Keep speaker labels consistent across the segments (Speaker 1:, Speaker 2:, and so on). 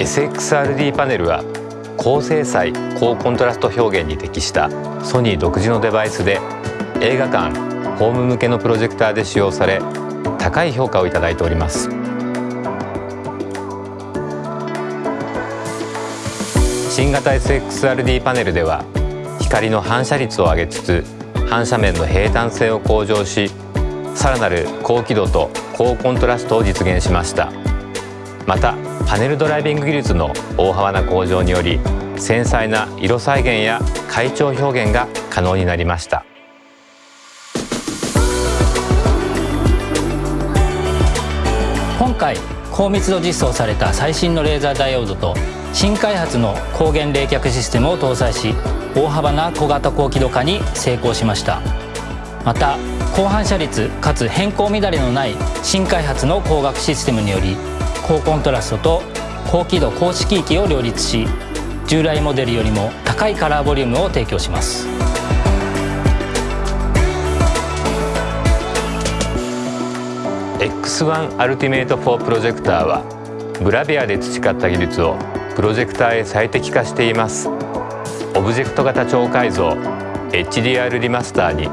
Speaker 1: SXRD パネルは高精細高コントラスト表現に適したソニー独自のデバイスで映画館ホーム向けのプロジェクターで使用され高い評価をいただいております。新型 SXRD パネルでは光の反射率を上げつつ反射面の平坦性を向上しさらなる高輝度と高コントラストを実現しました。またパネルドライビング技術の大幅な向上により繊細な色再現や階調表現が可能になりました。
Speaker 2: 今回高密度実装された最新のレーザーダイオードと新開発の光源冷却システムを搭載し大幅な小型高輝度化に成功しました。また高反射率かつ変更乱れのない新開発の光学システムにより高コントラストと高輝度高色域を両立し従来モデルよりも高いカラーボリュームを提供します。
Speaker 1: X1 アルティメイト4プロジェクターはブラビアで培った技術をプロジェクターへ最適化しています。オブジェクト型超改造 HDR リマスターに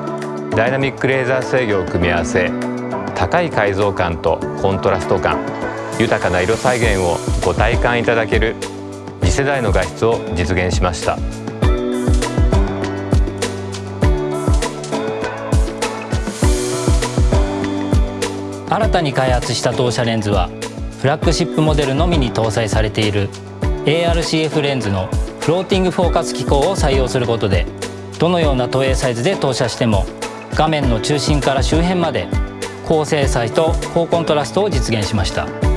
Speaker 1: ダイナミックレーザー制御を組み合わせ高い解像感とコントラスト感。豊かな色再現をご体感いただける次世代の画質を実現しました
Speaker 2: 新たに開発した当社レンズはフラッグシップモデルのみに搭載されている ARCF レンズのフローティングフォーカス機構を採用することでどのような投影サイズで投射しても画面の中心から周辺まで高精細と高コントラストを実現しました。